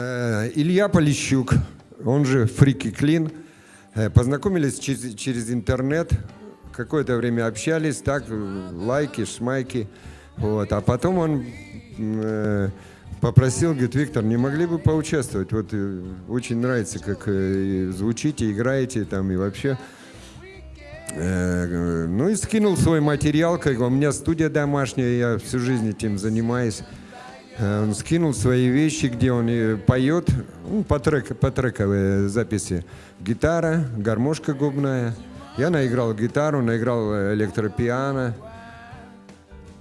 Э, Илья Полищук, он же Фрики Клин. Э, Познакомились через, через интернет, какое-то время общались, так, э, лайки, шмайки. Вот. А потом он э, попросил, говорит, Виктор, не могли бы поучаствовать? Вот очень нравится, как э, звучите, играете там и вообще. Э, Ну и скинул свой материал, как у меня студия домашняя, я всю жизнь этим занимаюсь. Э, Он скинул свои вещи, где он и поет, ну, по, трек, по трековые записи. Гитара, гармошка губная. Я наиграл гитару, наиграл электропиано.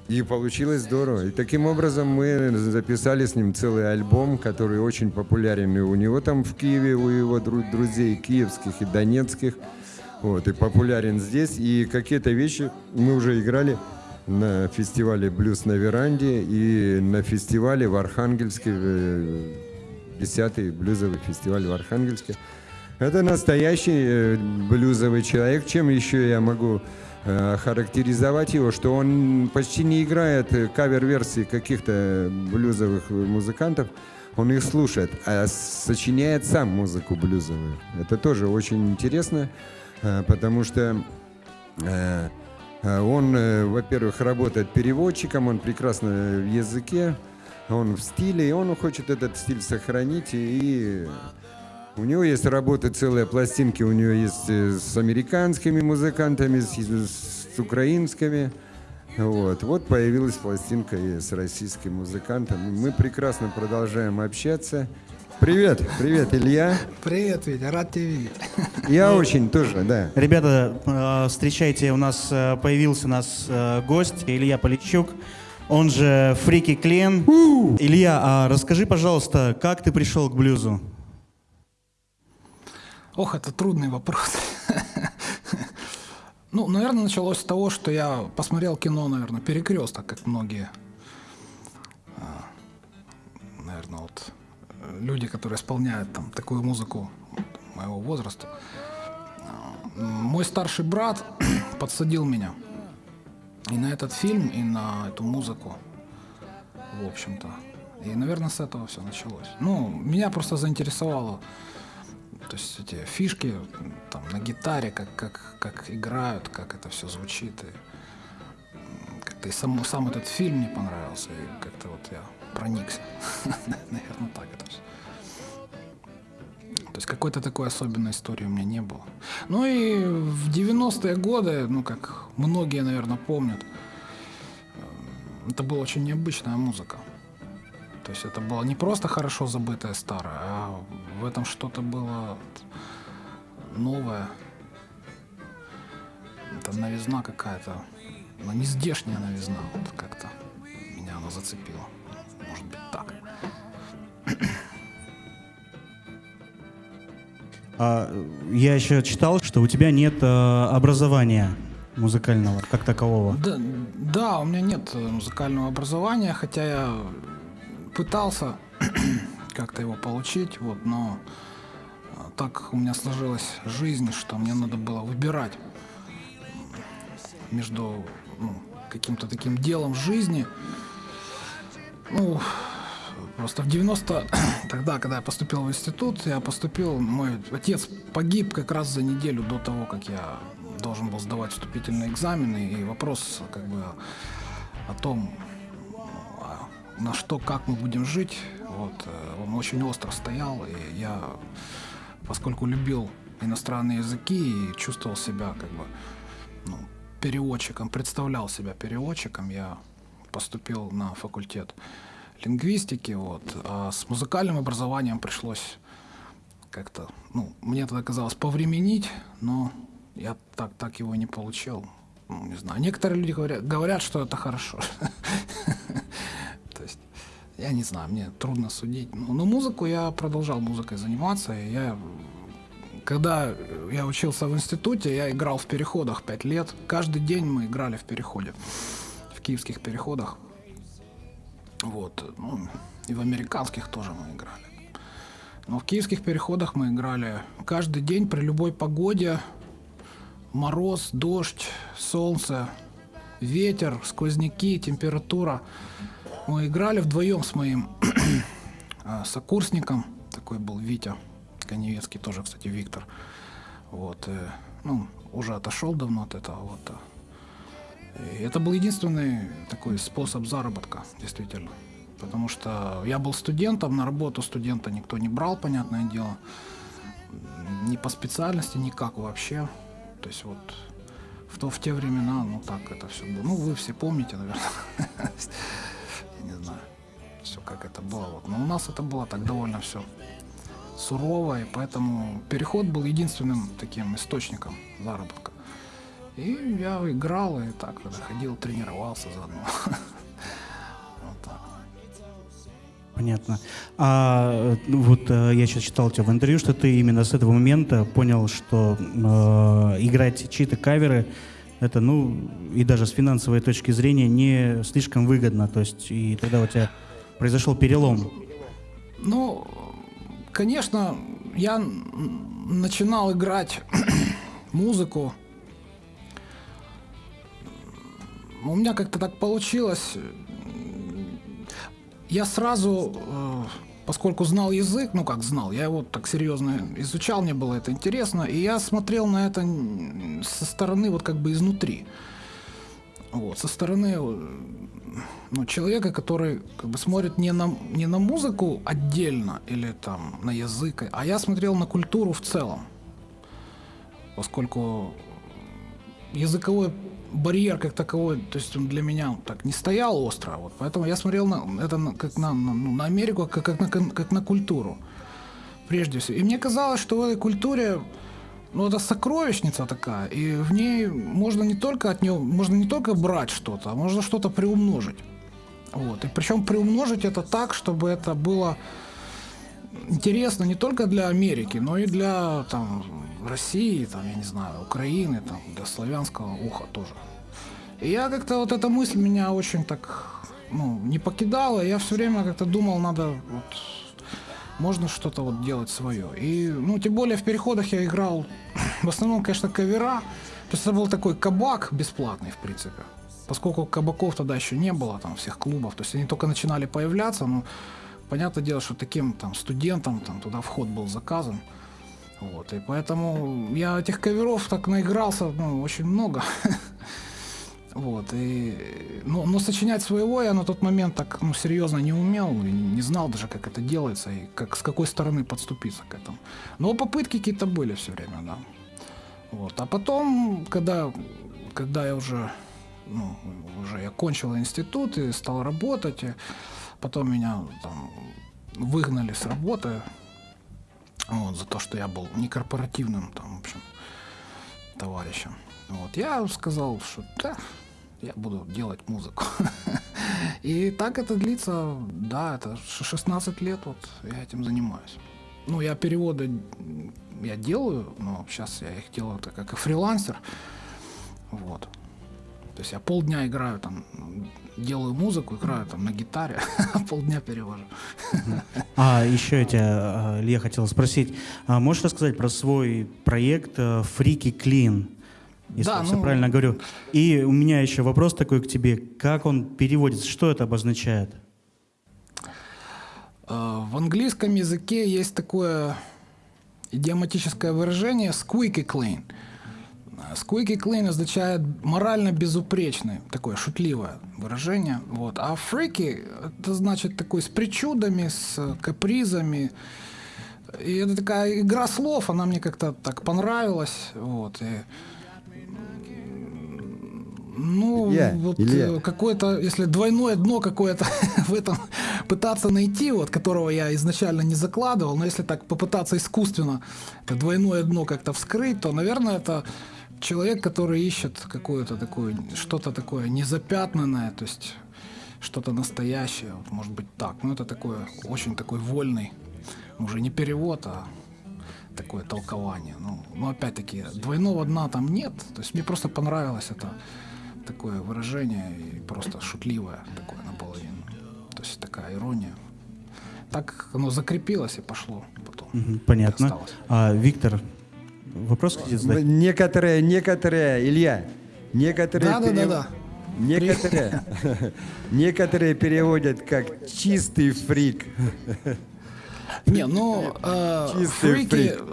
И получилось здорово. И таким образом мы записали с ним целый альбом, который очень популярен и у него там в Киеве, у его дру- друзей киевских и донецких. Вот, и популярен здесь. И какие-то вещи мы уже играли на фестивале «Блюз на веранде» и на фестивале в Архангельске, э, 10-й блюзовый фестиваль в Архангельске. Это настоящий э, блюзовый человек. Чем еще я могу э, характеризовать его, что он почти не играет э, кавер-версии каких-то блюзовых музыкантов, он их слушает, а сочиняет сам музыку блюзовую. Это тоже очень интересно, э, потому что э, э, он, э, во-первых, работает переводчиком, он прекрасно в языке, он в стиле, и он хочет этот стиль сохранить, и у него есть работы, целые пластинки, у него есть э, с американскими музыкантами, с, с украинскими. Вот. вот появилась пластинка и с российским музыкантом. Мы прекрасно продолжаем общаться. Привет, привет, Илья. Привет, Витя, рад тебя видеть. Я очень тоже, да. Ребята, э, встречайте, у нас э, появился у нас э, гость Илья Полищук, он же Фрики Клен. Илья, а расскажи, пожалуйста, как ты пришел к блюзу? Ох, это трудный вопрос. Ну, наверное, началось с того, что я посмотрел кино, наверное, «Перекресток», как многие, а, наверное, вот люди, которые исполняют там такую музыку моего возраста. Мой старший брат подсадил меня и на этот фильм, и на эту музыку, в общем-то. И, наверное, с этого все началось. Ну, меня просто заинтересовало то есть эти фишки там на гитаре, как, как, как играют, как это все звучит. И, м, как-то и сам, сам этот фильм мне понравился, и как-то вот я проникся. Наверное, так это все. То есть какой-то такой особенной истории у меня не было. Ну и в 90-е годы, ну как многие, наверное, помнят, э, это была очень необычная музыка. То есть это было не просто хорошо забытое старое, а в этом что-то было новое. Это новизна какая-то, но не здешняя новизна, вот как-то меня она зацепила. Может быть так. А, я еще читал, что у тебя нет э, образования музыкального, как такового. Да, да, у меня нет э, музыкального образования, хотя я пытался как-то его получить, вот, но а, так у меня сложилась жизнь, что мне надо было выбирать между ну, каким-то таким делом в жизни. Ну, просто в 90 тогда, когда я поступил в институт, я поступил, мой отец погиб как раз за неделю до того, как я должен был сдавать вступительные экзамены, и вопрос как бы о том, на что, как мы будем жить, вот, э, он очень остро стоял, и я, поскольку любил иностранные языки и чувствовал себя как бы ну, переводчиком, представлял себя переводчиком, я поступил на факультет лингвистики, вот, а с музыкальным образованием пришлось как-то, ну, мне тогда казалось повременить, но я так, так его не получил. Ну, не знаю. Некоторые люди говорят, говорят, что это хорошо. То есть, я не знаю, мне трудно судить. Ну, но музыку я продолжал музыкой заниматься. И я, когда я учился в институте, я играл в переходах пять лет. Каждый день мы играли в переходе, киевских переходах. Вот. Ну, и в американских тоже мы играли. Но в киевских переходах мы играли каждый день при любой погоде. Мороз, дождь, солнце, ветер, сквозняки, температура. Мы играли вдвоем с моим, э, сокурсником, такой был Витя Коневецкий, тоже, кстати, Виктор. Вот, э, ну, уже отошел давно от этого. Вот, э. И это был единственный такой способ заработка, действительно. Потому что я был студентом, на работу студента никто не брал, понятное дело. Ни по специальности, никак вообще. То есть вот в, то, в те времена, ну так это все было. Ну, вы все помните, наверное. Я не знаю, все как это было. Вот. Но у нас это было так довольно все сурово, и поэтому переход был единственным таким источником заработка. И я играл, и так ходил, тренировался заодно. Вот так. Понятно. А ну, вот э, я сейчас читал тебя в интервью, что ты именно с этого момента понял, что э, играть чьи-то каверы это, ну, и даже с финансовой точки зрения не слишком выгодно. То есть, и тогда у тебя произошел перелом. Ну, конечно, я начинал играть музыку. У меня как-то так получилось. Я сразу, э, поскольку знал язык, ну как знал, я его так серьезно изучал, мне было это интересно, и я смотрел на это со стороны вот как бы изнутри. Вот, со стороны э, ну, человека, который как бы смотрит не на, не на музыку отдельно или там на язык, а я смотрел на культуру в целом. Поскольку языковой барьер как таковой, то есть он для меня так не стоял остро, вот, поэтому я смотрел на это на- как на, на, ну, на Америку, как, как, на, как на культуру, прежде всего. И мне казалось, что в этой культуре ну, это сокровищница такая, и в ней можно не только от нее, можно не только брать что-то, а можно что-то приумножить. Вот. И причем приумножить это так, чтобы это было интересно не только для Америки, но и для там, России, там, я не знаю, Украины, там, для славянского уха тоже. И я как-то вот эта мысль меня очень так ну, не покидала. Я все время как-то думал, надо вот можно что-то вот делать свое. И, ну, тем более в переходах я играл в основном, конечно, кавера. То есть это был такой кабак бесплатный, в принципе. Поскольку кабаков тогда еще не было, там, всех клубов. То есть они только начинали появляться, ну, понятное дело, что таким там студентам там туда вход был заказан. Вот, и поэтому я этих каверов так наигрался, ну, очень много. Вот, и, но, но сочинять своего я на тот момент так ну, серьезно не умел, и не знал даже, как это делается и как, с какой стороны подступиться к этому. Но попытки какие-то были все время, да. Вот. А потом, когда, когда я уже, ну, уже я кончил институт и стал работать, и потом меня там выгнали с работы вот, за то, что я был некорпоративным там, в общем, товарищем. Вот. Я сказал, что да, я буду делать музыку. И так это длится, да, это ш- 16 лет вот я этим занимаюсь. Ну, я переводы я делаю, но сейчас я их делаю так как и фрилансер. Вот. То есть я полдня играю там, делаю музыку, играю там на гитаре, полдня перевожу. А еще я тебя, а, Илья, хотел спросить, а можешь рассказать про свой проект э, Freaky Clean? Если Да, я все ну- правильно говорю. И у меня еще вопрос такой к тебе. Как он переводится? Что это обозначает? Э, В английском языке есть такое идиоматическое выражение squeaky clean. Э, Squeaky clean означает морально безупречный, такое шутливое выражение. Вот. А freaky это значит такой с причудами, с э, капризами. И это такая игра слов, она мне как-то так понравилась. Вот. И, ну, Илья, вот Илья. э, какое-то, если двойное дно какое-то в этом пытаться найти, вот которого я изначально не закладывал, но если так попытаться искусственно это двойное дно как-то вскрыть, то, наверное, это человек, который ищет какое-то такое, что-то такое незапятнанное, то есть что-то настоящее, может быть так. Ну, это такое, очень такой вольный, уже не перевод, а такое толкование. Ну, но опять-таки, двойного дна там нет. То есть мне просто понравилось это такое выражение и просто шутливое такое наполовину. То есть такая ирония. Так оно закрепилось и пошло потом. Понятно. А, Виктор, вопрос хотите задать? Некоторые, некоторые, Илья, некоторые, Да, да, да, перев- да. некоторые, некоторые переводят как чистый фрик. Не, ну, э, фрики, фрик.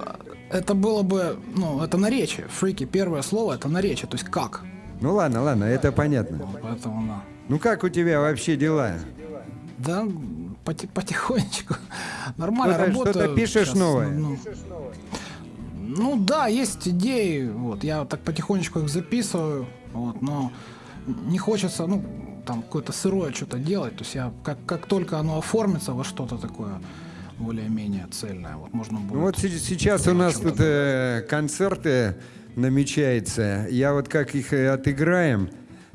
это было бы, ну, это наречие. Фрики, первое слово, это наречие, то есть как. Ну ладно, ладно, это понятно. Поэтому, да. Ну как у тебя вообще дела? Да, поти- потихонечку. Нормально Что-то- работаю. что-то пишешь Щас, новое? Ну, ну да, есть идеи. Вот, я так потихонечку их записываю. Вот, но не хочется, ну, там какое-то сырое что-то делать. То есть я как, как только оно оформится во что-то такое более-менее цельное, вот можно будет. Ну вот се- сейчас у нас тут э, концерты намечаются. Я вот как их э, отыграем,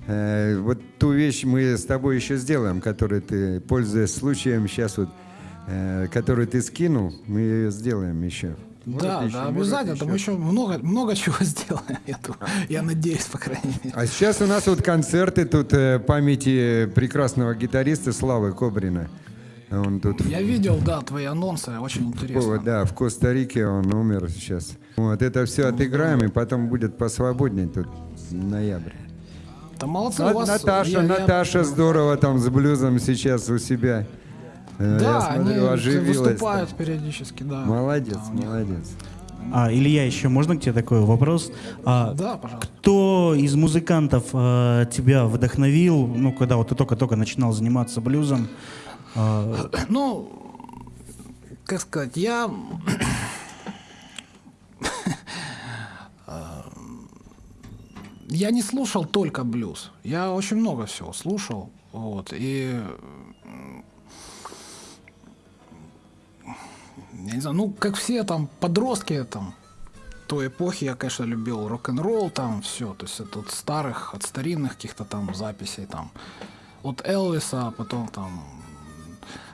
э, вот ту вещь мы с тобой еще сделаем, которую ты, пользуясь случаем, сейчас вот, э, которую ты скинул, мы ее сделаем еще. Может, да, еще, да, обязательно. Там еще много, много чего сделаем. Я, думаю. я надеюсь, по крайней мере. А сейчас у нас вот концерты тут э, памяти прекрасного гитариста Славы Кобрина. Он тут Я видел, да, твои анонсы, очень интересно. О, да, в Коста-Рике он умер сейчас. Вот это все отыграем, и потом будет посвободнее тут ноябрь. Да молодцы, На- у вас... Наташа, я- я- Наташа здорово там с блюзом сейчас у себя. Э, Да, Я смотрю, они оживилась. выступают там. периодически, да. Молодец, Да, молодец. А, Илья, еще можно к тебе такой вопрос? А, Да, пожалуйста. Кто из музыкантов э, тебя вдохновил, ну, когда вот ты только-только начинал заниматься блюзом? А, Ну, как сказать, я... Я не слушал только блюз. Я очень много всего слушал. Вот, и... Я не знаю, ну, как все там подростки там, той эпохи я, конечно, любил рок-н-ролл, там все, то есть это от старых, от старинных каких-то там записей, там, от Элвиса, а потом там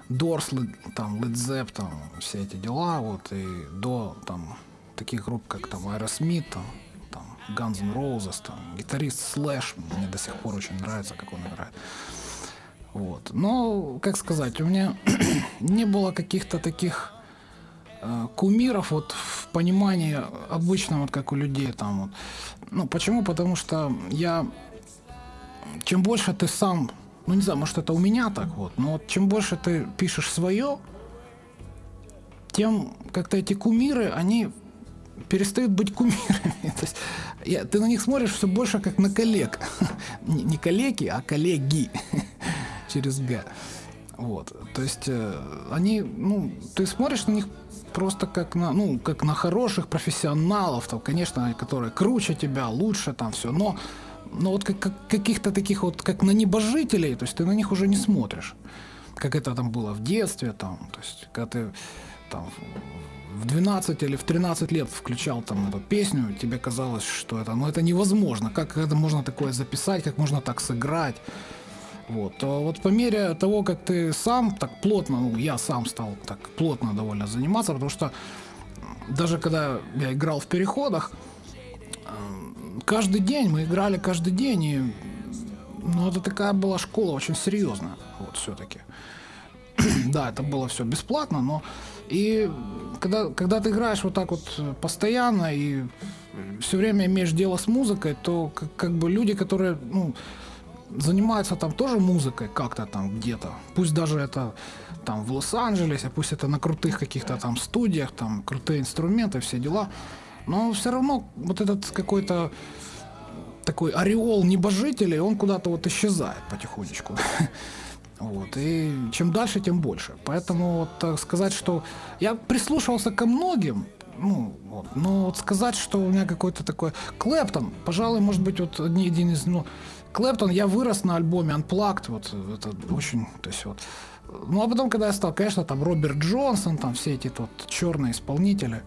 Дорс, там, Zepp, там, все эти дела, вот, и до, там, таких групп, как, там, Aerosmith, там, там, Guns N' Roses, там, гитарист Slash, мне до сих пор очень нравится, как он играет. Вот. Но, как сказать, у меня не было каких-то таких кумиров вот в понимании обычном, вот как у людей там вот. Ну, почему? Потому что я чем больше ты сам, ну не знаю, может это у меня так вот, но вот чем больше ты пишешь свое, тем как-то эти кумиры, они перестают быть кумирами. То есть я- ты на них смотришь все больше как на коллег. Не, не коллеги, а коллеги через Г. Вот. То есть э, они, ну, ты смотришь на них просто как на, ну, как на хороших профессионалов, там, конечно, которые круче тебя, лучше там все, но, но вот как, как каких-то таких вот, как на небожителей, то есть ты на них уже не смотришь, как это там было в детстве, там, то есть когда ты там в 12 или в 13 лет включал там эту песню, тебе казалось, что это, ну, это невозможно, как это можно такое записать, как можно так сыграть, вот. То вот по мере того, как ты сам так плотно, ну, я сам стал так плотно довольно заниматься, потому что даже когда я играл в переходах, э, каждый день мы играли каждый день, и ну, это такая была школа очень серьезная, вот все-таки. да, это было все бесплатно, но и когда, когда ты играешь вот так вот э, постоянно и все время имеешь дело с музыкой, то как, как бы люди, которые ну, занимаются там тоже музыкой как-то там где-то, пусть даже это там в Лос-Анджелесе, пусть это на крутых каких-то там студиях, там крутые инструменты, все дела, но все равно вот этот какой-то такой ореол небожителей, он куда-то вот исчезает потихонечку. Вот. И чем дальше, тем больше. Поэтому вот так сказать, что я прислушивался ко многим, ну, вот, но вот сказать, что у меня какой-то такой Клэптон, пожалуй, может быть, вот одни- один из, ну, Клэптон, я вырос на альбоме Unplugged, вот это очень, то есть вот. Ну, а потом, когда я стал, конечно, там Роберт Джонсон, там все эти вот черные исполнители,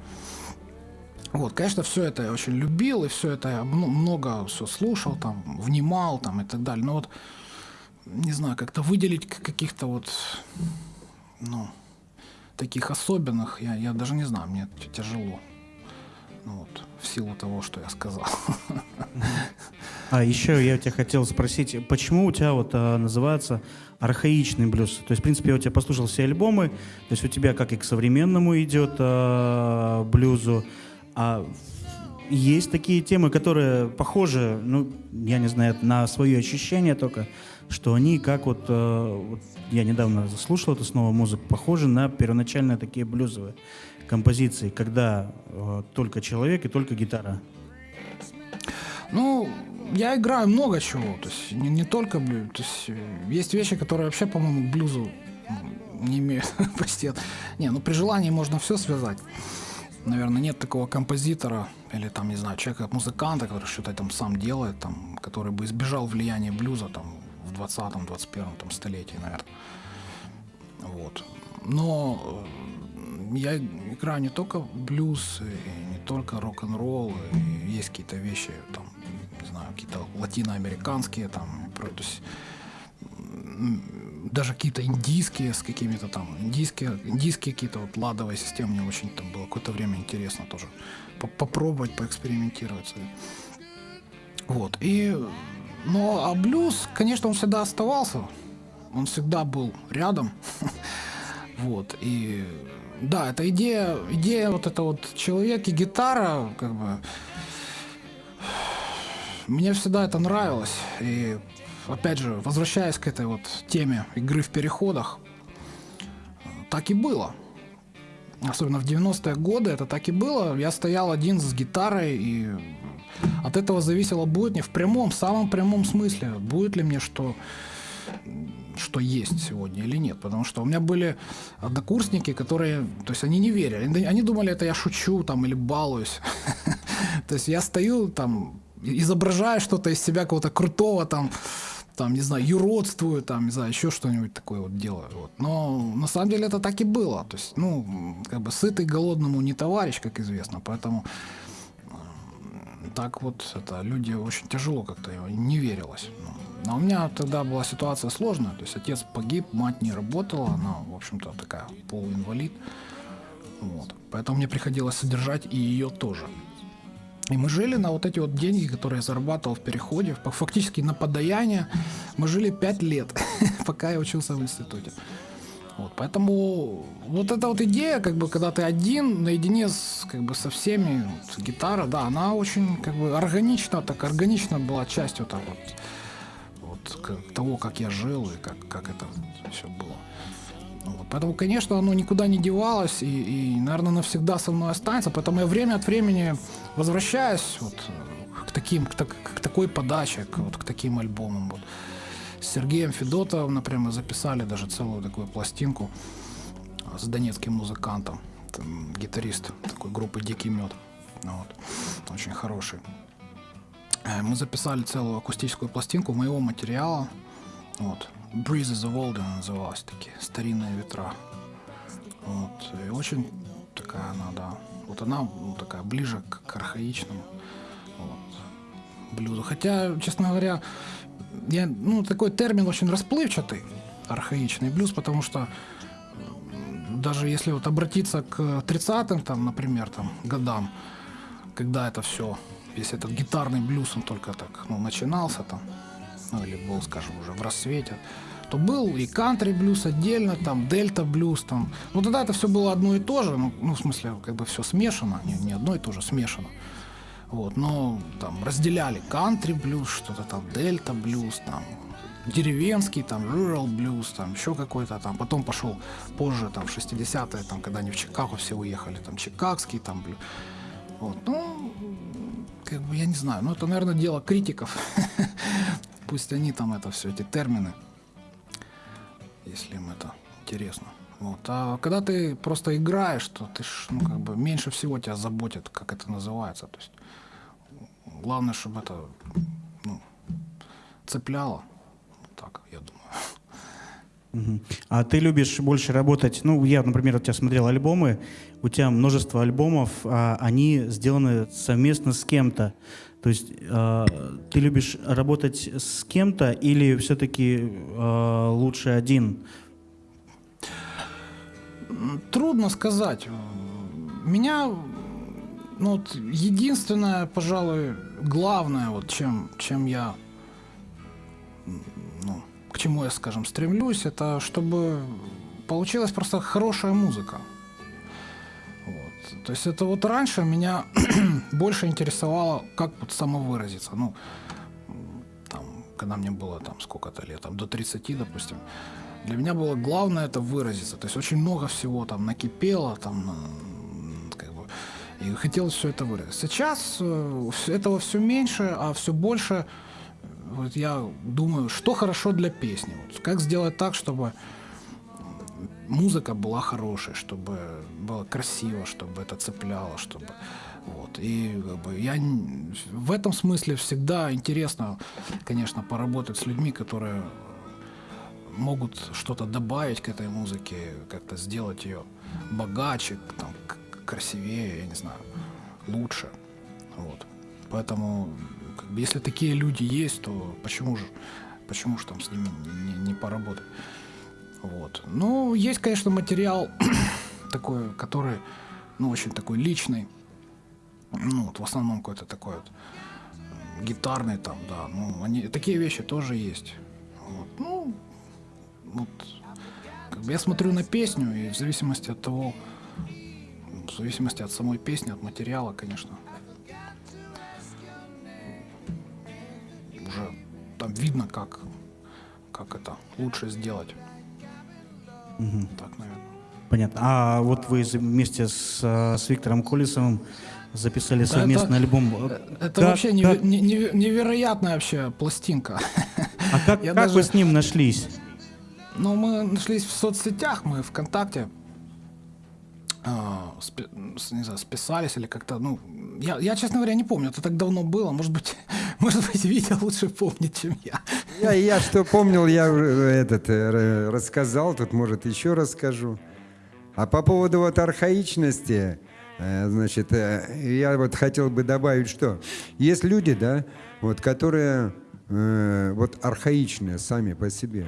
вот, конечно, все это я очень любил, и все это я ну, много все слушал, там, внимал, там, и так далее. Но вот, не знаю, как-то выделить каких-то вот, ну, таких особенных, я, я даже не знаю, мне тяжело. Ну, вот, в силу того, что я сказал. А еще я тебя хотел спросить, почему у тебя вот а, называется архаичный блюз? То есть, в принципе, я у тебя послушал все альбомы, то есть у тебя как и к современному идет а, блюзу, а есть такие темы, которые похожи, ну, я не знаю, на свое ощущение только, что они как вот, э, вот я недавно слушал эту снова музыку, похожи на первоначальные такие блюзовые композиции, когда э, только человек и только гитара. Ну, я играю много чего, то есть не, не только блюз, то есть э, есть вещи, которые вообще, по-моему, к блюзу не имеют почти. Не, ну при желании можно все связать. Наверное, нет такого композитора или там, не знаю, человека, музыканта, который что-то там сам делает, там, который бы избежал влияния блюза там в 20-21 там, столетии, наверное. Вот. Но э, я играю не только блюз, и не только рок-н-ролл, есть какие-то вещи, там, не знаю, какие-то латиноамериканские, там, то есть даже какие-то индийские с какими-то там индийские индийские какие-то вот ладовые системы мне очень там было какое-то время интересно тоже попробовать поэкспериментировать вот и но а блюз конечно он всегда оставался он всегда был рядом. Вот и да это идея идея вот это вот человек и гитара как бы мне всегда это нравилось и опять же, возвращаясь к этой вот теме игры в переходах, так и было. Особенно в 90-е годы это так и было. Я стоял один с гитарой, и от этого зависело, будет мне в прямом, самом прямом смысле, будет ли мне что что есть сегодня или нет. Потому что у меня были однокурсники, которые, то есть они не верили. Они думали, это я шучу там или балуюсь. То есть я стою там, изображаю что-то из себя какого-то крутого там, там, не знаю, юродствую, там, не знаю, еще что-нибудь такое вот делаю. Вот. Но на самом деле это так и было. То есть, ну, как бы сытый голодному не товарищ, как известно, поэтому так вот это люди очень тяжело как-то не верилось. Но у меня тогда была ситуация сложная, то есть отец погиб, мать не работала, она, в общем-то, такая полуинвалид. Вот. Поэтому мне приходилось содержать и ее тоже. И мы жили на вот эти вот деньги, которые я зарабатывал в переходе, фактически на подаяние. Мы жили пять лет, пока я учился в институте. Вот, поэтому вот эта вот идея, как бы, когда ты один, наедине с, как бы, со всеми, вот, гитара, да, она очень, как бы, органично, так органично была частью вот, вот того, как я жил и как, как это все было. Вот. Поэтому, конечно, оно никуда не девалось и, и, наверное, навсегда со мной останется. Поэтому я время от времени возвращаюсь вот к, таким, к, к такой подаче, к, вот, к таким альбомам. Вот. С Сергеем Федотовым, например, записали даже целую такую пластинку с донецким музыкантом, там, гитарист такой группы «Дикий мед». Вот. Очень хороший. Э, мы записали целую акустическую пластинку моего материала. Вот. Breezes of Olden называлась, такие старинные ветра. Вот. И очень такая она, да. Вот она ну, такая ближе к, к архаичному вот, блюзу. Хотя, честно говоря, я, ну, такой термин очень расплывчатый, архаичный блюз, потому что даже если вот обратиться к 30-м, там, например, там, годам, когда это все, весь этот гитарный блюз, он только так, ну, начинался там, ну, или был, скажем, уже в рассвете, то был и кантри блюз отдельно, там, дельта блюз, там. Ну, тогда это все было одно и то же, ну, ну в смысле, как бы все смешано, не, не одно и то же, смешано. Вот, но там разделяли кантри блюз, что-то там, дельта блюз, там, деревенский, там, rural блюз, там, еще какой-то там. Потом пошел позже, там, в 60-е, там, когда они в Чикаго все уехали, там, чикагский, там, блюз. Вот, ну, как бы, я не знаю, ну, это, наверное, дело критиков. Пусть они там это все, эти термины если им это интересно. Вот. А когда ты просто играешь, то ты ж, ну, как бы меньше всего тебя заботит, как это называется. То есть главное, чтобы это ну, цепляло. Так, я думаю. А ты любишь больше работать, ну, я, например, у тебя смотрел альбомы, у тебя множество альбомов, а они сделаны совместно с кем-то. То есть э, ты любишь работать с кем-то или все-таки э, лучше один? Трудно сказать. Меня ну, вот единственное, пожалуй, главное, вот чем, чем я, к чему я, скажем, стремлюсь, это чтобы получилась просто хорошая музыка. То есть это вот раньше меня больше интересовало, как вот самовыразиться. Ну, там, когда мне было там сколько-то лет, там до 30, допустим, для меня было главное это выразиться. То есть очень много всего там накипело, там как бы, и хотелось все это выразить. Сейчас э, этого все меньше, а все больше вот я думаю, что хорошо для песни. Вот как сделать так, чтобы музыка была хорошей, чтобы было красиво, чтобы это цепляло, чтобы вот. И как бы, я в этом смысле всегда интересно, конечно, поработать с людьми, которые могут что-то добавить к этой музыке, как-то сделать ее богаче, там, красивее, я не знаю, лучше. Вот. Поэтому, как бы, если такие люди есть, то почему же, почему же там с ними не, не поработать? Вот. Ну, есть, конечно, материал такой, который, ну, очень такой личный. Ну, вот в основном какой-то такой вот гитарный там, да. Ну, они, такие вещи тоже есть. Вот. Ну, вот, как бы я смотрю на песню, и в зависимости от того, в зависимости от самой песни, от материала, конечно, видно, как, как это лучше сделать. Так, наверное. Понятно. А вот вы вместе с, э, с Виктором Колесовым записали совместный это- альбом. Это Как- вообще как- не- неве- невероятная вообще пластинка. А как, я как даже- вы с ним нашлись? Ну, мы нашлись в соцсетях, мы ВКонтакте не знаю, списались или как-то, ну, я, я, честно говоря, не помню, это так давно было, может быть, может быть, Витя лучше помнит, чем я. Я, я что помнил, я уже этот э, рассказал, тут, может, еще расскажу. А по поводу вот архаичности, э, значит, э, я вот хотел бы добавить, что есть люди, да, вот, которые э, вот архаичные сами по себе.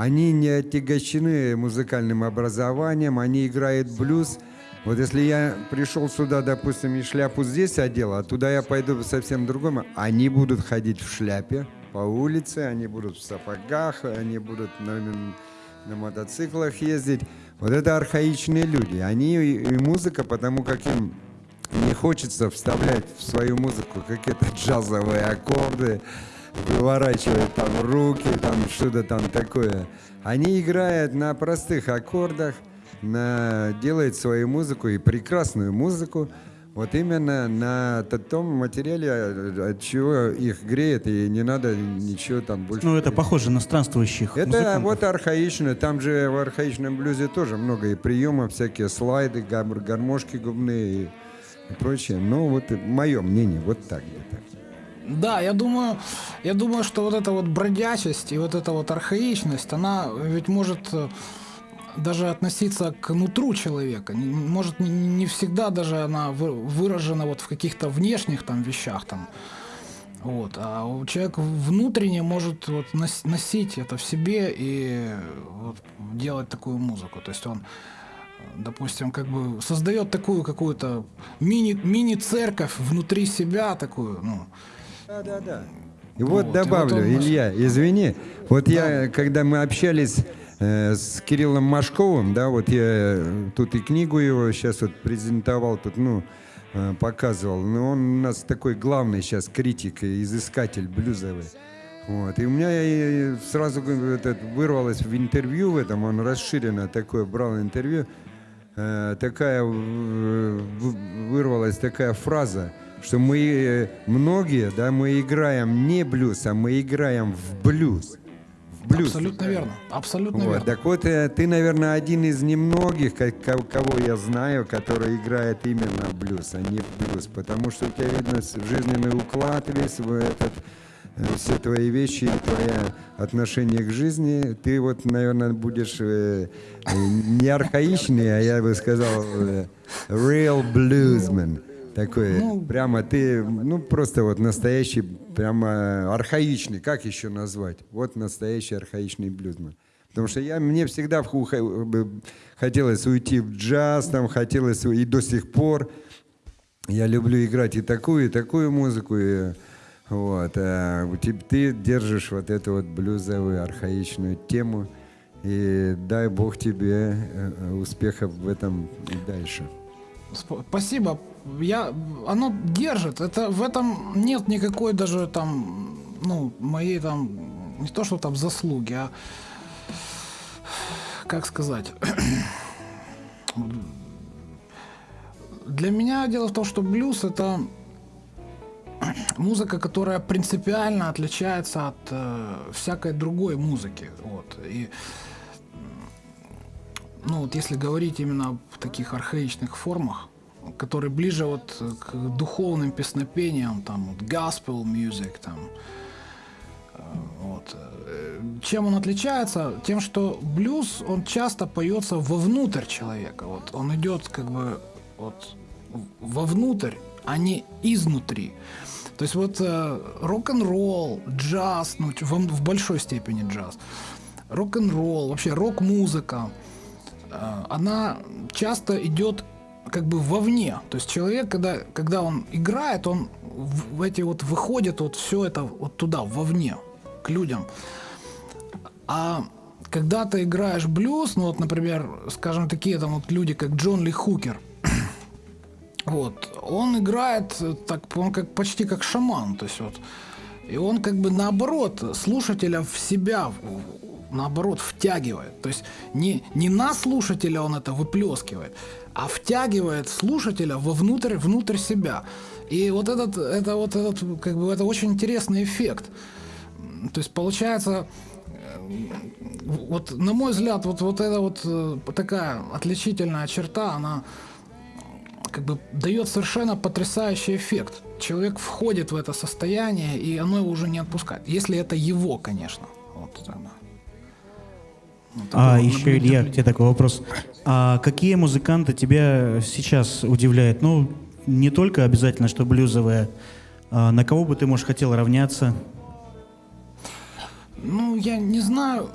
Они не отягощены музыкальным образованием, они играют блюз. Вот если я пришел сюда, допустим, и шляпу здесь одел, а туда я пойду совсем другому, они будут ходить в шляпе по улице, они будут в сапогах, они будут на, на мотоциклах ездить. Вот это архаичные люди. Они и, музыка, потому как им не хочется вставлять в свою музыку какие-то джазовые аккорды, выворачивать там руки, там что-то там такое. Они играют на простых аккордах, на, делают свою музыку и прекрасную музыку, вот именно на том материале, от чего их греет, и не надо ничего там больше. Ну, это похоже на странствующих Это музыкантов. вот архаично. Там же в архаичном блюзе тоже много и приемов, всякие слайды, гармошки губные и, прочее. Ну, вот мое мнение, вот так где-то. Да, я думаю, я думаю, что вот эта вот бродячесть и вот эта вот архаичность, она ведь может э, даже относиться к нутру человека. Может, не, всегда даже она вы- выражена вот в каких-то внешних там вещах там. Вот, а у человека внутренне может вот нос- носить это в себе и вот делать такую музыку. То есть он, э, допустим, как бы создает такую какую-то мини, мини-церковь внутри себя, такую, ну, Да, да, да. И вот Вот, и добавлю, вот он Илья, извини. Вот я, когда мы общались э, с Кириллом Машковым, да, вот я э, тут и книгу его сейчас вот презентовал, тут, ну, э, показывал. Но он у нас такой главный сейчас критик и изыскатель блюзовый. Вот. И у меня и сразу этот, вырвалось в интервью в этом, он расширенно такое брал интервью, э, такая вырвалась такая фраза, что мы э, многие, да, мы играем не блюз, а мы играем в блюз. В блюз. Абсолютно верно. Абсолютно Вот, верно. так вот, э, ты, наверное, один из немногих, ко- ко- кого я знаю, который играет именно в блюз, а не в блюз. Потому что у тебя видно жизненный уклад весь в этот, э, все твои вещи, твое отношение к жизни. Ты вот, наверное, будешь э, не архаичный, а я бы сказал э, real bluesman. Такой, Ну, прямо ты, ну просто вот настоящий, прямо архаичный, как еще назвать? Вот настоящий архаичный блюзман. Потому что я, мне всегда бы хотелось уйти в джаз, там хотелось, и до сих пор я люблю играть и такую, и такую музыку. И, вот, а у теб- ты держишь вот эту вот блюзовую архаичную тему. И дай Бог тебе э, э, успехов в этом и дальше. Сп- Спасибо. Я, оно держит. Это в этом нет никакой даже там ну, моей там, не то что там заслуги, а, как сказать, для меня дело в том, что блюз это музыка, которая принципиально отличается от э, всякой другой музыки. Вот. И ну вот если говорить именно в таких архаичных формах, которые ближе вот к духовным песнопениям, там вот gospel music, там э, вот. Э, чем он отличается? Тем, что блюз, он часто поется вовнутрь человека. Вот он идет как бы вот вовнутрь, а не изнутри. То есть вот э, рок-н-ролл, джаз, ну в, в большой степени джаз, рок-н-ролл, вообще рок-музыка, э, она часто идет как бы вовне. То есть человек, когда, когда он играет, он в, эти вот выходит вот все это вот туда, вовне, к людям. А когда ты играешь блюз, ну вот, например, скажем, такие там вот люди, как Джон Ли Хукер – вот. Он играет э, так, он как почти как шаман, то есть вот. И он как бы наоборот слушателя в себя наоборот втягивает. То есть не, не на слушателя он это выплескивает, а втягивает слушателя вовнутрь, внутрь себя. И вот этот, это вот этот, как бы это очень интересный эффект. То есть получается, э, вот на мой взгляд, вот, вот эта вот э, такая отличительная черта, она как бы дает совершенно потрясающий эффект. Человек входит в это состояние, и оно его уже не отпускает. Если это его, конечно. Вот тогда. Вот а еще, Илья, к тебе такой вопрос. А какие музыканты тебя сейчас удивляют? Ну, не только обязательно, что блюзовые. А на кого бы ты, может, хотел равняться? Ну, я не знаю.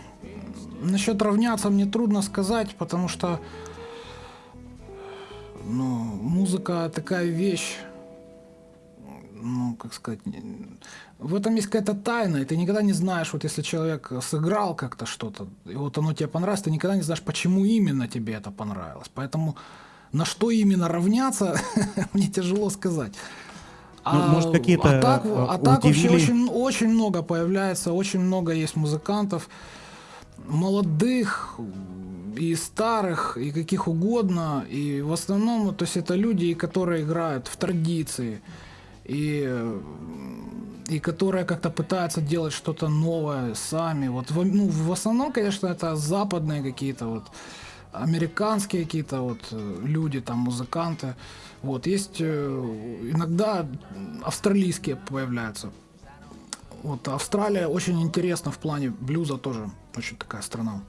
Насчет равняться мне трудно сказать, потому что ну, музыка такая вещь, ну, как сказать, в этом есть какая-то тайна, и ты никогда не знаешь, вот если человек сыграл как-то что-то, и вот оно тебе понравилось, ты никогда не знаешь, почему именно тебе это понравилось. Поэтому на что именно равняться, мне тяжело сказать. Ну, а, может, какие-то а так, а так вообще очень, очень много появляется, очень много есть музыкантов, молодых, и старых, и каких угодно. И в основном, то есть это люди, которые играют в традиции, и, и которые как-то пытаются делать что-то новое сами. Вот ну, в основном, конечно, это западные какие-то вот американские какие-то вот люди, там музыканты. Вот есть э, иногда австралийские появляются. Вот Австралия очень интересна в плане блюза тоже, очень такая страна.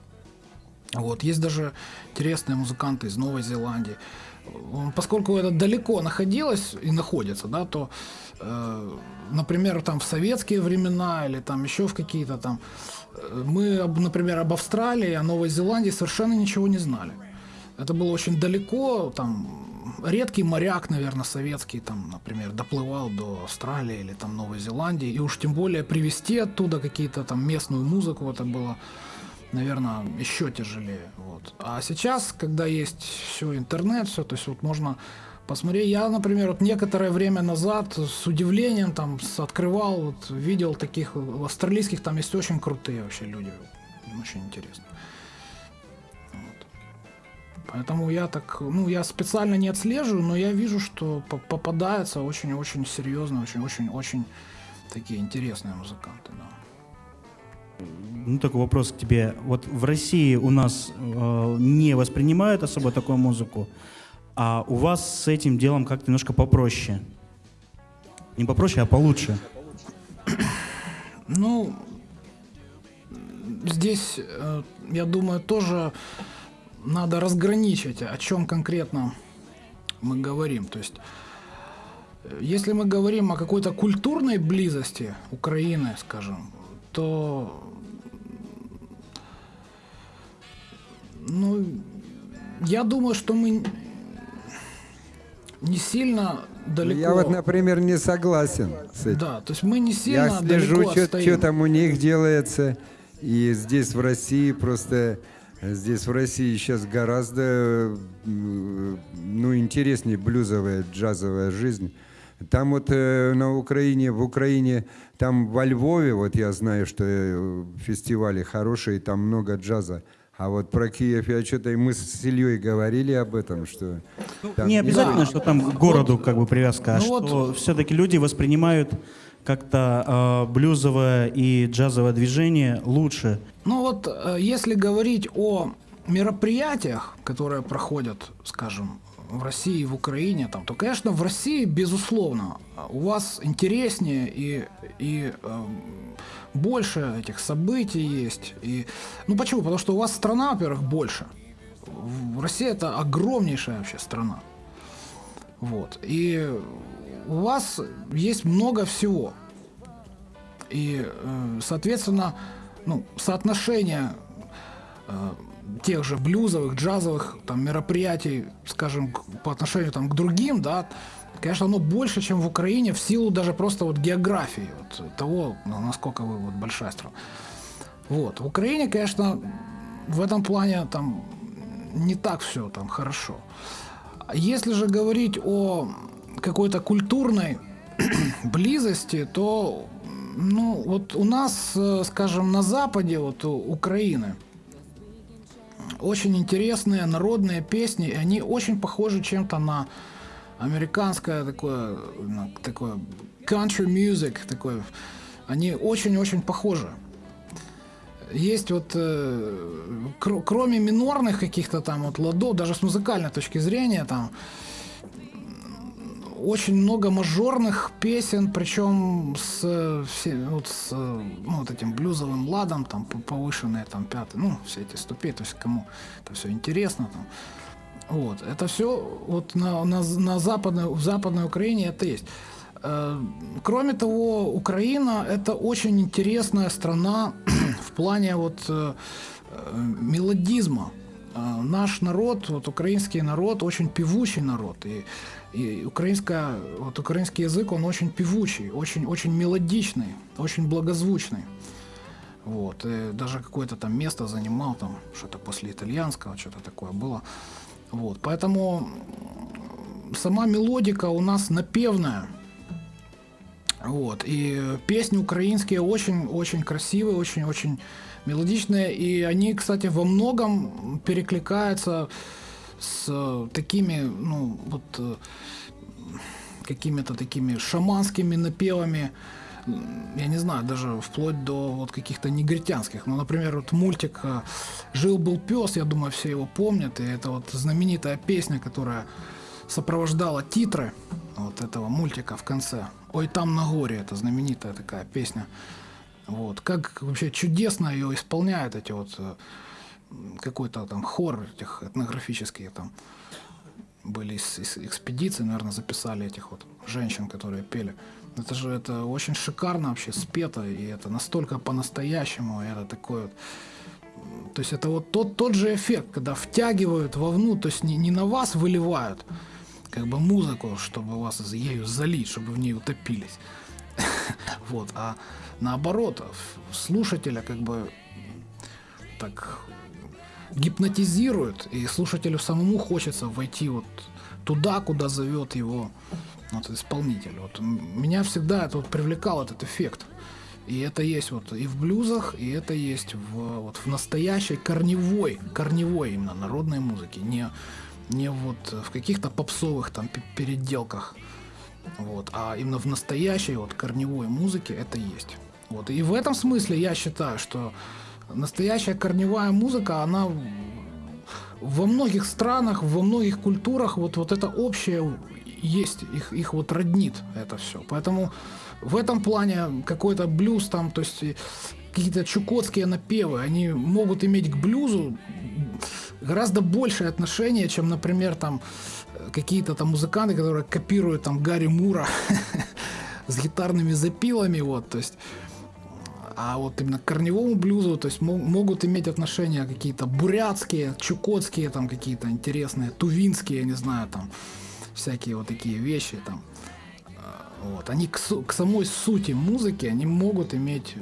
Вот. Есть даже интересные музыканты из Новой Зеландии. Поскольку это далеко находилось и находится, да, то, э, например, там в советские времена или там еще в какие-то там, э, мы, например, об Австралии, о Новой Зеландии совершенно ничего не знали. Это было очень далеко, там редкий моряк, наверное, советский, там, например, доплывал до Австралии или там Новой Зеландии, и уж тем более привезти оттуда какие-то там местную музыку, это было наверное, еще тяжелее. Вот. А сейчас, когда есть все интернет, все, то есть вот можно посмотреть. Я, например, вот некоторое время назад с удивлением там открывал, вот, видел таких австралийских, там есть очень крутые вообще люди, очень интересно. Вот. Поэтому я так, ну, я специально не отслеживаю, но я вижу, что попадаются очень-очень серьезные, очень-очень-очень такие интересные музыканты, да. Ну, такой вопрос к тебе. Вот в России у нас э, не воспринимают особо такую музыку, а у вас с этим делом как-то немножко попроще. Не попроще, а получше. Ну, здесь, э, я думаю, тоже надо разграничить, о чем конкретно мы говорим. То есть, э, если мы говорим о какой-то культурной близости Украины, скажем, то Ну, я думаю, что мы не сильно далеко. Я вот, например, не согласен с этим. Да, то есть мы не сильно Я слежу, что, что там у них делается. И здесь, в России, просто... Здесь, в России, сейчас гораздо ну, интереснее блюзовая, джазовая жизнь. Там вот э, на Украине, в Украине, там во Львове, вот я знаю, что э, фестивали хорошие, там много джаза. А вот про Киев я что-то, и мы с Ильей говорили об этом, что... там Не обязательно, Да. что там к городу как бы привязка, а Ну что вот- все-таки люди воспринимают как-то э, блюзовое и джазовое движение лучше. Ну вот, э, если говорить о мероприятиях, которые проходят, скажем, в России и в Украине, там, то, конечно, в России, безусловно, у вас интереснее и, и эм, больше этих событий есть. И, ну почему? Потому что у вас страна, во-первых, больше. Россия это огромнейшая вообще страна. Вот. И у вас есть много всего. И, э, соответственно, ну, соотношение э, тех же блюзовых, джазовых там, мероприятий, скажем, по отношению там, к другим, да, конечно, оно больше, чем в Украине, в силу даже просто вот географии, вот, того, насколько вы вот, большая страна. Вот. В Украине, конечно, в этом плане там не так все там хорошо. Если же говорить о какой-то культурной близости, то ну, вот у нас, э, скажем, на западе вот, у Украины очень интересные народные песни, и они очень похожи чем-то на американское такое, на такое country music, такое. Они очень-очень похожи. Есть вот, э, кр- кроме минорных каких-то там вот ладов, даже с музыкальной точки зрения, там очень много мажорных песен, причем с, все- вот с ну, вот этим блюзовым ладом, там повышенные там пятый, ну все эти ступени, то есть кому это все интересно там. Вот, это все вот на, на, на западной, в западной Украине это есть. Э, Кроме того, Украина это очень интересная страна в плане вот э, э, мелодизма. Наш народ, вот украинский народ, очень певучий народ. И, и украинская, вот украинский язык, он очень певучий, очень, очень мелодичный, очень благозвучный. Вот. И даже какое-то там место занимал, там что-то после итальянского, что-то такое было. Вот. Поэтому сама мелодика у нас напевная. Вот. И песни украинские очень-очень красивые, очень-очень мелодичные. И они, кстати, во многом перекликаются с такими, ну, вот э, какими-то такими шаманскими напевами, я не знаю, даже вплоть до вот каких-то негритянских. Ну, например, вот мультик э, «Жил-был пес», я думаю, все его помнят, и это вот знаменитая песня, которая сопровождала титры вот этого мультика в конце. «Ой, там на горе» — это знаменитая такая песня. Вот. Как вообще чудесно ее исполняют эти вот э, какой-то там хор этих этнографические там были из, из экспедиции, наверное, записали этих вот женщин, которые пели. Это же это очень шикарно вообще спето, и это настолько по-настоящему, это такое вот то есть это вот тот, тот же эффект, когда втягивают вовну, то есть не, не на вас выливают как бы музыку, чтобы вас ею залить, чтобы в ней утопились. Вот, а наоборот, слушателя как бы так гипнотизирует, и слушателю самому хочется войти вот туда, куда зовет его вот, исполнитель. Вот меня всегда это вот привлекал этот эффект. И это есть вот и в блюзах, и это есть в, вот в настоящей корневой, корневой именно народной музыке, не, не вот в каких-то попсовых там пе- переделках, вот, а именно в настоящей вот корневой музыке это есть. Вот. И в этом смысле я считаю, что настоящая корневая музыка, она во многих странах, во многих культурах вот, вот это общее есть, их, их вот роднит это все. Поэтому в этом плане какой-то блюз там, то есть какие-то чукотские напевы, они могут иметь к блюзу гораздо большее отношение, чем, например, там какие-то там музыканты, которые копируют там Гарри Мура с гитарными запилами, вот, то есть а вот именно к корневому блюзу, то есть мо- могут иметь отношения какие-то бурятские, чукотские, там какие-то интересные, тувинские, я не знаю, там всякие вот такие вещи там. А, Вот, они к, к самой сути музыки, они могут иметь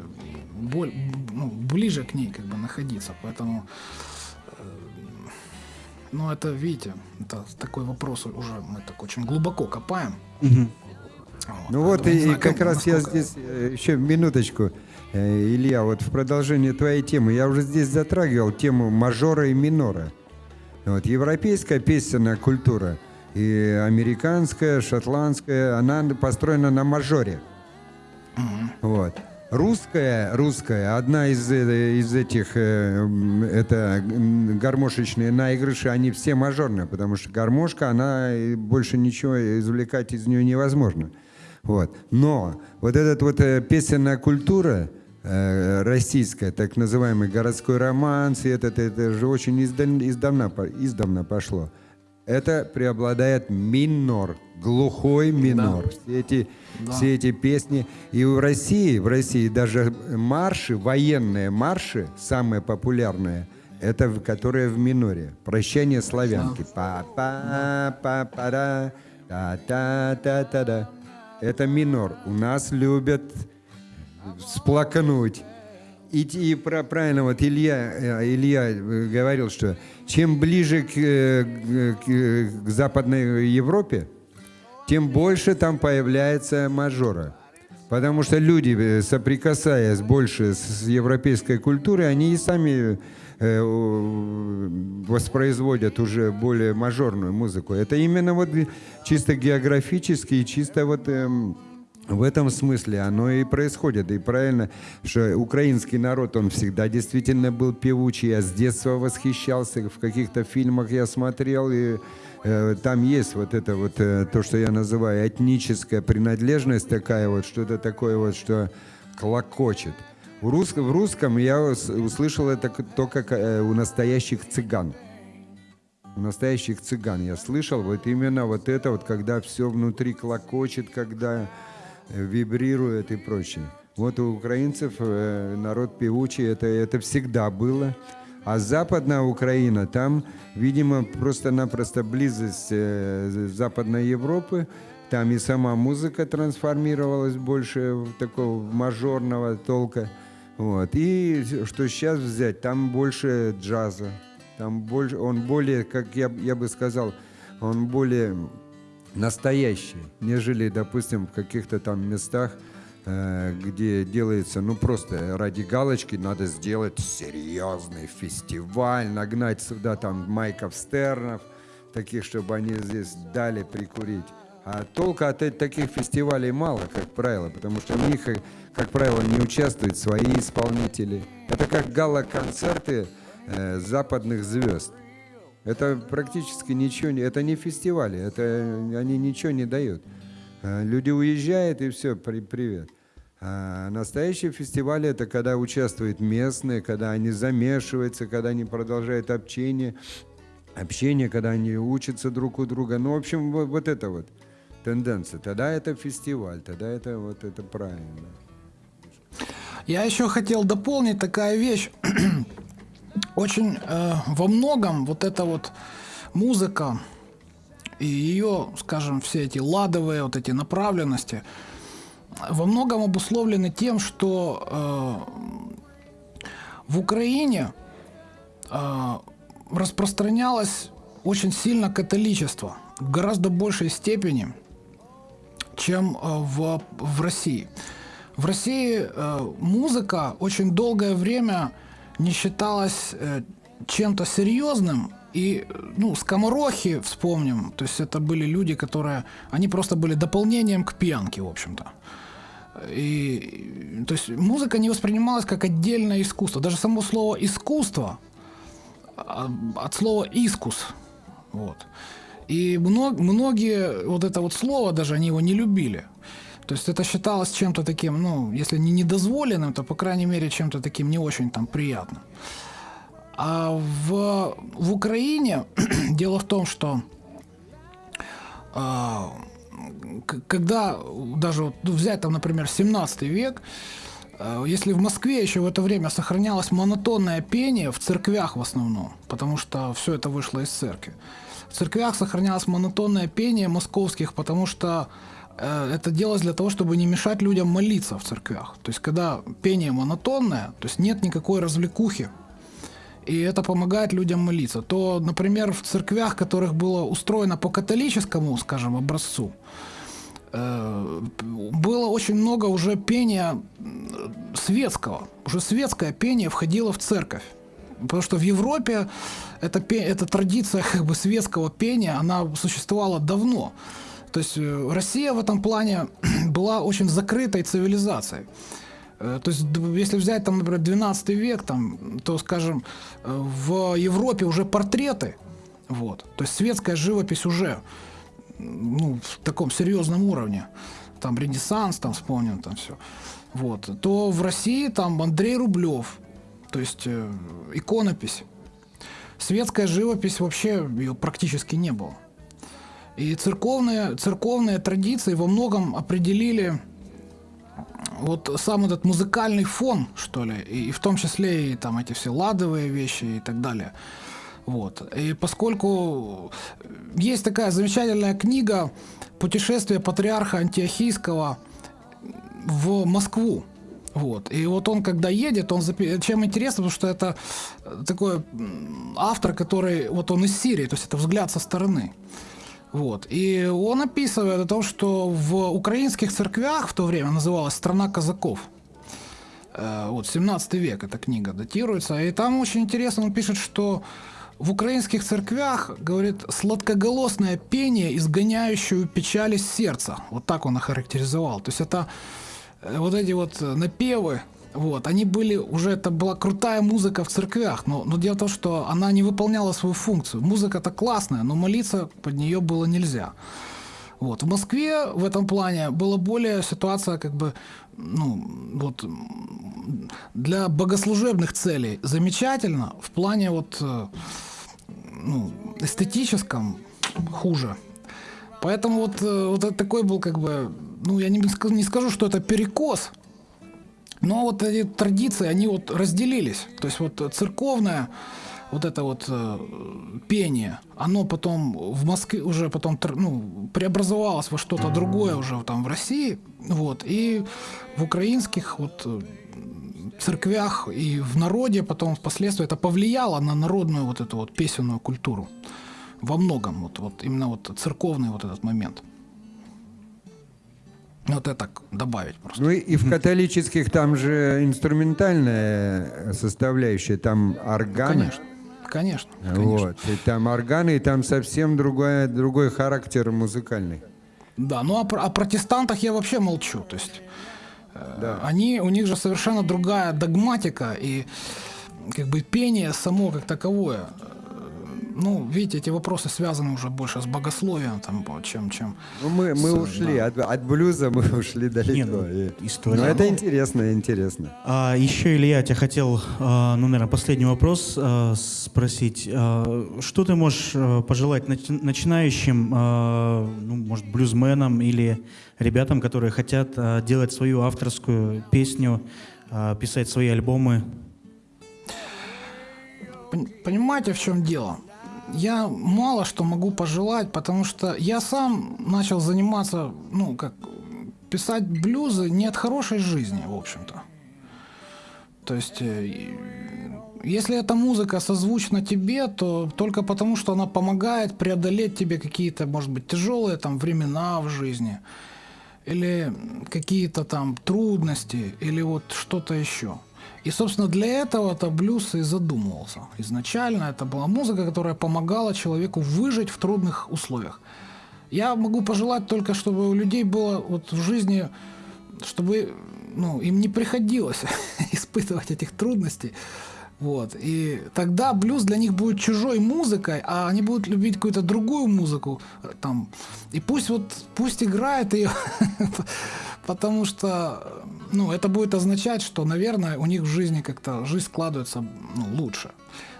боль, ну, ближе к ней как бы находиться, поэтому э, ну, это, видите, это такой вопрос уже мы так очень глубоко копаем. Ну вот Поэтому не и, знаю, как раз я насколько- здесь, э, еще минуточку, Э, Илья, вот в продолжение твоей темы, я уже здесь затрагивал тему мажора и минора. Вот, европейская песенная культура и американская, шотландская, она построена на мажоре. Вот. Русская, русская, одна из, э, из этих, э, это гармошечные наигрыши, они все мажорные, потому что гармошка, она и больше ничего извлекать из нее невозможно. Вот. Но вот эта вот э, песенная культура э, российская, так называемый городской романс, и этот, это же очень издавна, издавна пошло. Это преобладает минор, глухой минор. Все эти, все эти песни. И в России, в России даже марши, военные марши, самые популярные, это в- которые в миноре. Прощание славянки. па па па па да та та та та да Это минор. У нас любят всплакнуть. И, и про- правильно, вот Илья, э, Илья э, говорил, что чем ближе к, э, к, э, к Западной Европе, тем больше там появляется мажора. Потому что люди, э, соприкасаясь больше с европейской культурой, они и сами воспроизводят уже более мажорную музыку. Это именно вот чисто географически и чисто вот эм, в этом смысле оно и происходит. И правильно, что украинский народ, он всегда действительно был певучий. Я с детства восхищался, в каких-то фильмах я смотрел, и э, там есть вот это вот, э, то, что я называю этническая принадлежность такая вот, что-то такое вот, что клокочет. В русском, в русском я ус- услышал это только э, у настоящих цыган. У настоящих цыган я слышал вот именно вот это вот, когда все внутри клокочет, когда вибрирует и прочее. Вот у украинцев э, народ певучий, это, это всегда было. А западная Украина, там, видимо, просто-напросто близость э, Западной Европы, там и сама музыка трансформировалась больше в такого мажорного толка. Вот. И что сейчас взять, там больше джаза, там больше, он более, как я, я бы сказал, он более настоящий, нежели, допустим, в каких-то там местах, э, где делается, ну просто ради галочки надо сделать серьезный фестиваль, нагнать сюда там Майков Стернов, таких, чтобы они здесь дали прикурить. А толка от таких фестивалей мало, как правило, потому что в них, э, как правило, не участвуют свои исполнители. Это как гала-концерты э, западных звезд. Это практически ничего не... Это не фестивали, это они ничего не дают. Э, Люди уезжают и все, при, привет. А настоящие фестивали это когда участвуют местные, когда они замешиваются, когда они продолжают общение, общение, когда они учатся друг у друга. Ну, в общем, вот, вот это вот тенденция. Тогда это фестиваль, тогда это вот это правильно. Я еще хотел дополнить такая вещь. Очень э, во многом вот эта вот музыка и ее, скажем, все эти ладовые вот эти направленности во многом обусловлены тем, что э, в Украине э, распространялось очень сильно католичество в гораздо большей степени, чем э, в, в России. В России э, музыка очень долгое время не считалась э, чем-то серьезным. И, ну, скоморохи вспомним, то есть это были люди, которые, они просто были дополнением к пьянке, в общем-то. И, то есть музыка не воспринималась как отдельное искусство. Даже само слово искусство а, от слова искус. Вот. И мно- многие вот это вот слово даже они его не любили. То есть это считалось чем-то таким, ну, если не недозволенным, то, по крайней мере, чем-то таким не очень там приятным. А в, в Украине дело в том, что к- когда даже вот, ну, взять там, например, 17 век, э, если в Москве еще в это время сохранялось монотонное пение в церквях в основном, потому что все это вышло из церкви. В церквях сохранялось монотонное пение московских, потому что э, это делалось для того, чтобы не мешать людям молиться в церквях. То есть, когда пение монотонное, то есть нет никакой развлекухи, и это помогает людям молиться, то, например, в церквях, которых было устроено по католическому, скажем, образцу, э, было очень много уже пения светского. Уже светское пение входило в церковь. Потому что в Европе эта, эта традиция как бы светского пения, она существовала давно. То есть э, Россия в этом плане была очень закрытой цивилизацией. Э, то есть, если взять, там, например, 12 век, там, то, скажем, в Европе уже портреты, вот, то есть светская живопись уже ну, в таком серьезном уровне, там Ренессанс, там вспомним, там все, вот, то в России там Андрей Рублев, то есть э, иконопись. Светская живопись вообще ее практически не было. И церковные, церковные традиции во многом определили вот сам этот музыкальный фон, что ли, и в том числе и там эти все ладовые вещи и так далее. Вот. И поскольку есть такая замечательная книга «Путешествие патриарха Антиохийского в Москву», вот. И вот он, когда едет, он запи... чем интересно, потому что это такой автор, который вот он из Сирии, то есть это взгляд со стороны. Вот. И он описывает о том, что в украинских церквях в то время называлась «Страна казаков». Э, вот, 17 век эта книга датируется. И там очень интересно, он пишет, что в украинских церквях, говорит, сладкоголосное пение, изгоняющее печаль из сердца. Вот так он охарактеризовал. То есть это э, вот эти вот напевы, вот, они были уже, это была крутая музыка в церквях, но, но дело в том, что она не выполняла свою функцию. Музыка-то классная, но молиться под нее было нельзя. Вот. В Москве в этом плане была более ситуация как бы ну, вот, для богослужебных целей замечательно, в плане вот, э, ну, эстетическом хуже. Поэтому вот, э, вот такой был как бы, ну я не, не скажу, что это перекос, но вот эти традиции, они вот разделились. То есть вот церковная вот это вот э, пение, оно потом в Москве уже потом ну, преобразовалось во что-то другое уже там в России, вот, и в украинских вот э, церквях и в народе потом впоследствии это повлияло на народную вот эту вот песенную культуру во многом, вот, вот именно вот церковный вот этот момент. Вот это так добавить просто. Ну и в католических там же инструментальная составляющая, там органы. Конечно. Конечно, конечно. Вот. И там органы, и там совсем другой, другой характер музыкальный. Да, ну а про, о протестантах я вообще молчу. То есть э, да. они, у них же совершенно другая догматика и как бы пение само как таковое ну, видите, эти вопросы связаны уже больше с богословием, там, чем... чем ну, мы, мы с, ушли, да. от, от блюза мы ушли далеко. Нет, ну, история. Но это интересно, интересно. А, еще, Илья, я тебя хотел, а, ну, наверное, последний вопрос а, спросить. А, что ты можешь пожелать начи- начинающим, а, ну, может, блюзменам или ребятам, которые хотят а, делать свою авторскую песню, а, писать свои альбомы? Понимаете, в чем дело? Я мало что могу пожелать, потому что я сам начал заниматься, ну, как писать блюзы не от хорошей жизни, в общем-то. То есть, э, если эта музыка созвучна тебе, то только потому, что она помогает преодолеть тебе какие-то, может быть, тяжелые там времена в жизни, или какие-то там трудности, или вот что-то еще – и, собственно, для этого-то блюз и задумывался. Изначально это была музыка, которая помогала человеку выжить в трудных условиях. Я могу пожелать только, чтобы у людей было вот в жизни, чтобы ну, им не приходилось испытывать этих трудностей. Вот. И тогда блюз для них будет чужой музыкой, а они будут любить какую-то другую музыку. Там. И пусть вот пусть играет ее, потому что ну, это будет означать, что, наверное, у них в жизни как-то жизнь складывается ну, лучше.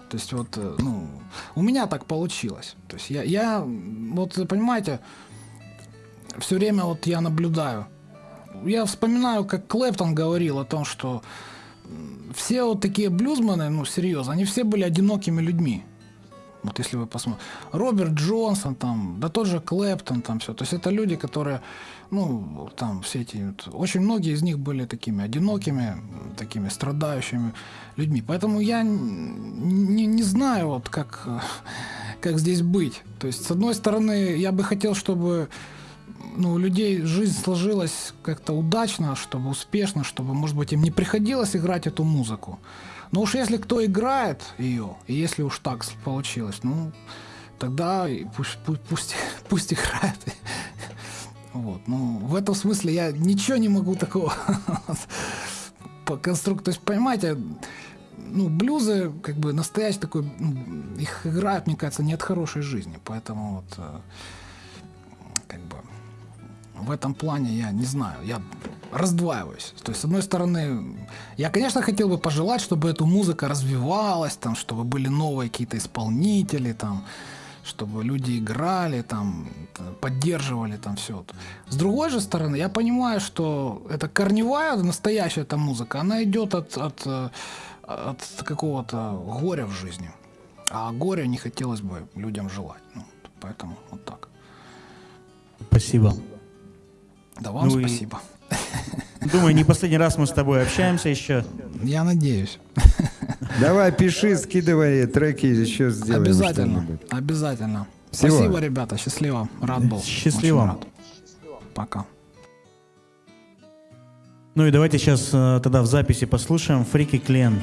То есть вот, э, ну, у меня так получилось. То есть я, я вот, понимаете, все время вот я наблюдаю. Я вспоминаю, как Клэптон говорил о том, что все вот такие блюзмены, ну, серьезно, они все были одинокими людьми. Вот если вы посмотрите. Роберт Джонсон, там, да тот же Клэптон, там все. То есть это люди, которые, ну, там все эти, вот, очень многие из них были такими одинокими, такими страдающими людьми. Поэтому я не, не знаю, вот как, как здесь быть. То есть, с одной стороны, я бы хотел, чтобы ну, у людей жизнь сложилась как-то удачно, чтобы успешно, чтобы, может быть, им не приходилось играть эту музыку. Но уж если кто играет ее, и если уж так получилось, ну, тогда пусть, пусть, пусть, пусть играет. Вот, ну, в этом смысле я ничего не могу такого по конструкту. То есть, понимаете, ну, блюзы, как бы, настоящий такой, ну, их играют, мне кажется, не от хорошей жизни. Поэтому вот, э, как бы, в этом плане я не знаю, я раздваиваюсь. То есть, с одной стороны, я, конечно, хотел бы пожелать, чтобы эта музыка развивалась, там, чтобы были новые какие-то исполнители, там, чтобы люди играли, там, поддерживали там все. С другой же стороны, я понимаю, что это корневая, настоящая эта музыка, она идет от, от, от какого-то горя в жизни. А горя не хотелось бы людям желать. Ну, поэтому вот так. Спасибо. Да вам ну спасибо. И... Думаю, не последний раз мы с тобой общаемся еще. Я надеюсь. Давай, пиши, скидывай треки, еще сделаем Обязательно, обязательно. Всего. Спасибо, ребята, счастливо, рад был. Счастливо. Рад. Пока. Ну и давайте сейчас э, тогда в записи послушаем Фрики Клен.